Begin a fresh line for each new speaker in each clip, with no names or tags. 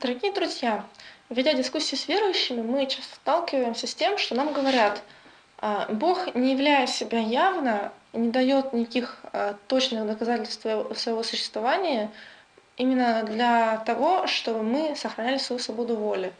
Дорогие друзья, ведя дискуссии с верующими, мы часто сталкиваемся с тем, что нам говорят, а, Бог, не являя себя явно, не дает никаких а, точных доказательств своего существования именно для того, чтобы мы сохраняли свою свободу воли.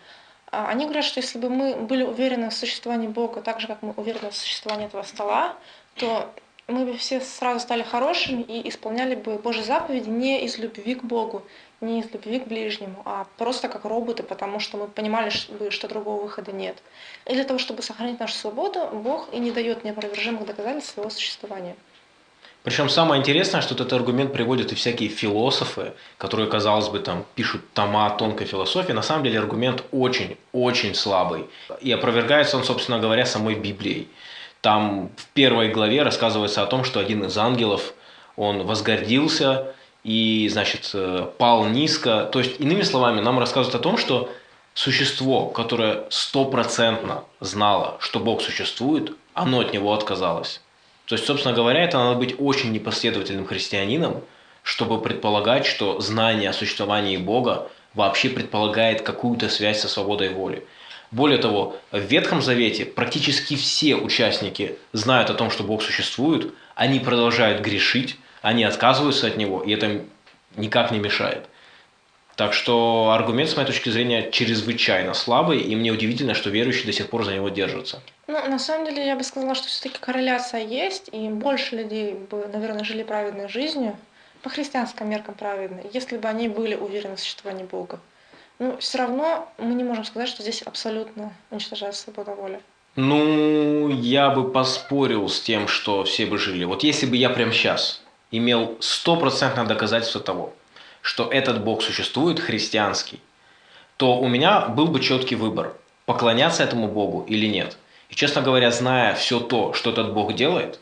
А, они говорят, что если бы мы были уверены в существовании Бога так же, как мы уверены в существовании этого стола, то мы бы все сразу стали хорошими и исполняли бы Божьи заповеди не из любви к Богу, не из любви к ближнему, а просто как роботы, потому что мы понимали, что другого выхода нет. И для того, чтобы сохранить нашу свободу, Бог и не дает неопровержимых доказательств своего существования.
Причем самое интересное, что этот аргумент приводят и всякие философы, которые, казалось бы, там пишут тома тонкой философии. На самом деле аргумент очень-очень слабый. И опровергается он, собственно говоря, самой Библией. Там в первой главе рассказывается о том, что один из ангелов, он возгордился и, значит, э, пал низко. То есть, иными словами, нам рассказывают о том, что существо, которое стопроцентно знало, что Бог существует, оно от него отказалось. То есть, собственно говоря, это надо быть очень непоследовательным христианином, чтобы предполагать, что знание о существовании Бога вообще предполагает какую-то связь со свободой воли. Более того, в Ветхом Завете практически все участники знают о том, что Бог существует, они продолжают грешить, они отказываются от Него, и это никак не мешает. Так что аргумент, с моей точки зрения, чрезвычайно слабый, и мне удивительно, что верующие до сих пор за него держатся.
Ну, на самом деле, я бы сказала, что все-таки корреляция есть, и больше людей бы, наверное, жили праведной жизнью, по христианским меркам праведной, если бы они были уверены в существовании Бога. Ну, все равно мы не можем сказать, что здесь абсолютно уничтожается свобода воли.
Ну, я бы поспорил с тем, что все бы жили. Вот если бы я прямо сейчас имел стопроцентное доказательство того, что этот Бог существует, христианский, то у меня был бы четкий выбор, поклоняться этому Богу или нет. И, честно говоря, зная все то, что этот Бог делает,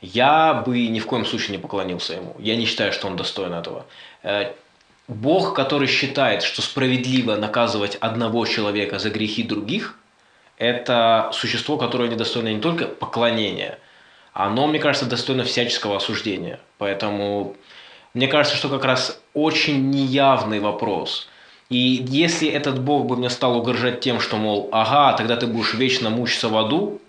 я бы ни в коем случае не поклонился ему. Я не считаю, что он достоин этого. Бог, который считает, что справедливо наказывать одного человека за грехи других, это существо, которое недостойно не только поклонения, оно, мне кажется, достойно всяческого осуждения. Поэтому мне кажется, что как раз очень неявный вопрос. И если этот Бог бы мне стал угрожать тем, что, мол, ага, тогда ты будешь вечно мучиться в аду,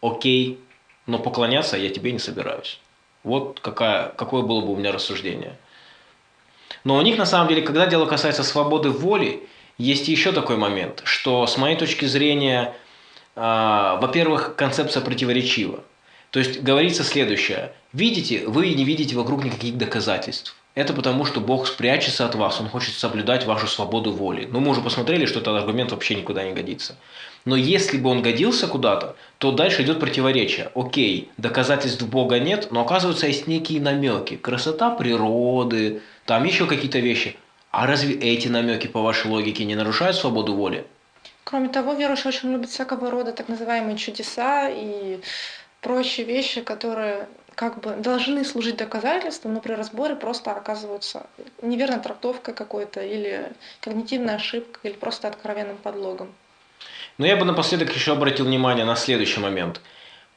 окей, но поклоняться я тебе не собираюсь. Вот какая, какое было бы у меня рассуждение. Но у них, на самом деле, когда дело касается свободы воли, есть еще такой момент, что с моей точки зрения, э, во-первых, концепция противоречива. То есть говорится следующее. Видите, вы не видите вокруг никаких доказательств. Это потому, что Бог спрячется от вас, Он хочет соблюдать вашу свободу воли. Ну, мы уже посмотрели, что этот аргумент вообще никуда не годится. Но если бы он годился куда-то, то дальше идет противоречие. Окей, доказательств Бога нет, но оказывается есть некие намеки. Красота природы, там еще какие-то вещи. А разве эти намеки, по вашей логике, не нарушают свободу воли?
Кроме того, верующие очень любят всякого рода так называемые чудеса и прочие вещи, которые как бы должны служить доказательством, но при разборе просто оказываются неверной трактовкой какой-то или когнитивной ошибкой, или просто откровенным подлогом.
Но я бы напоследок еще обратил внимание на следующий момент.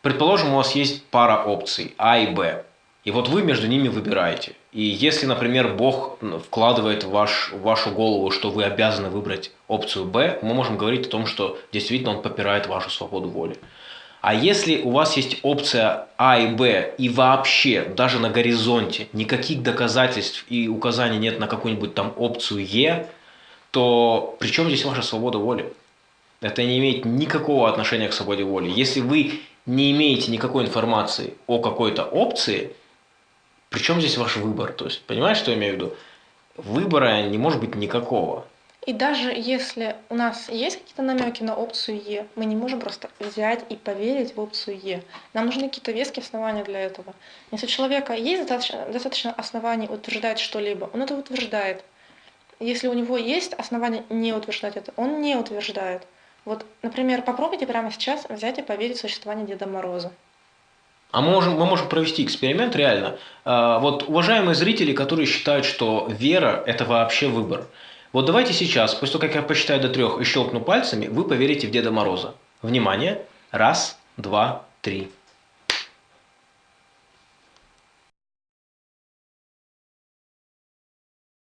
Предположим, у вас есть пара опций А и Б. И вот вы между ними выбираете. И если, например, Бог вкладывает в, ваш, в вашу голову, что вы обязаны выбрать опцию Б, мы можем говорить о том, что действительно он попирает вашу свободу воли. А если у вас есть опция А и Б, и вообще даже на горизонте никаких доказательств и указаний нет на какую-нибудь там опцию Е, то при чем здесь ваша свобода воли? Это не имеет никакого отношения к свободе воли. Если вы не имеете никакой информации о какой-то опции, при чем здесь ваш выбор? То есть, понимаешь, что я имею в виду? Выбора не может быть никакого.
И даже если у нас есть какие-то намеки на опцию Е, мы не можем просто взять и поверить в опцию Е. Нам нужны какие-то веские основания для этого. Если у человека есть достаточно, достаточно оснований утверждать что-либо, он это утверждает. Если у него есть основания не утверждать это, он не утверждает. Вот, например, попробуйте прямо сейчас взять и поверить в существование Деда Мороза.
А мы можем, мы можем провести эксперимент реально. А, вот уважаемые зрители, которые считают, что вера – это вообще выбор – вот давайте сейчас, после того, как я посчитаю до трех и щелкну пальцами, вы поверите в Деда Мороза. Внимание! Раз, два, три.